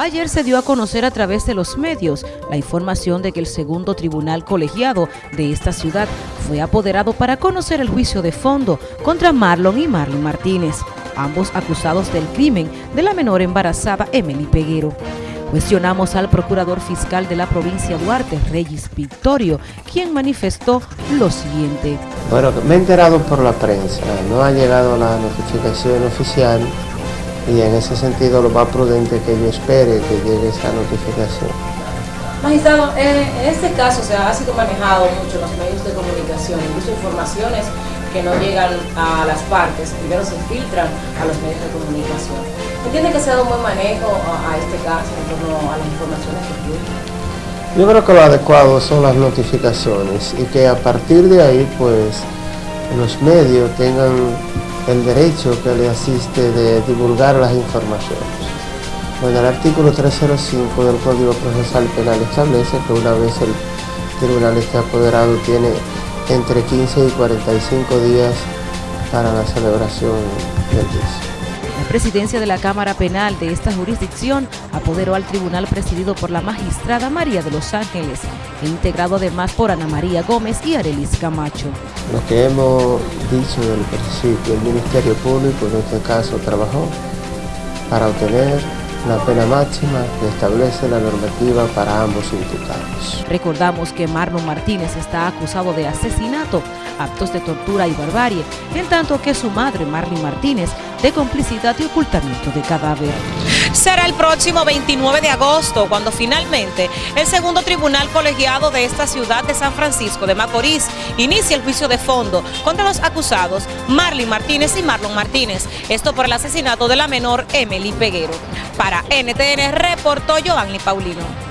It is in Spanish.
Ayer se dio a conocer a través de los medios la información de que el segundo tribunal colegiado de esta ciudad fue apoderado para conocer el juicio de fondo contra Marlon y Marlon Martínez, ambos acusados del crimen de la menor embarazada Emily Peguero. Cuestionamos al procurador fiscal de la provincia Duarte, Reyes Victorio, quien manifestó lo siguiente. Bueno, me he enterado por la prensa, no ha llegado la notificación oficial y en ese sentido lo más prudente que yo espere que llegue esa notificación. Magistrado, en este caso se ha sido manejado mucho en los medios de comunicación, incluso informaciones que no llegan a las partes, primero se filtran a los medios de comunicación. ¿Entiende que se ha dado un buen manejo a, este caso en torno a las informaciones que fluyen? Yo creo que lo adecuado son las notificaciones y que a partir de ahí pues los medios tengan el derecho que le asiste de divulgar las informaciones. Bueno, el artículo 305 del Código Procesal Penal establece que una vez el tribunal esté apoderado tiene entre 15 y 45 días para la celebración del juicio. La presidencia de la Cámara Penal de esta jurisdicción apoderó al tribunal presidido por la magistrada María de los Ángeles e integrado además por Ana María Gómez y Arelis Camacho. Lo que hemos dicho del principio, el Ministerio Público en este caso trabajó para obtener la pena máxima que establece la normativa para ambos imputados. Recordamos que Marlon Martínez está acusado de asesinato, actos de tortura y barbarie, en tanto que su madre, Marlene Martínez, de complicidad y ocultamiento de cadáver. Será el próximo 29 de agosto cuando finalmente el segundo tribunal colegiado de esta ciudad de San Francisco de Macorís inicie el juicio de fondo contra los acusados Marlene Martínez y Marlon Martínez, esto por el asesinato de la menor Emily Peguero. Para NTN reportó Giovanni Paulino.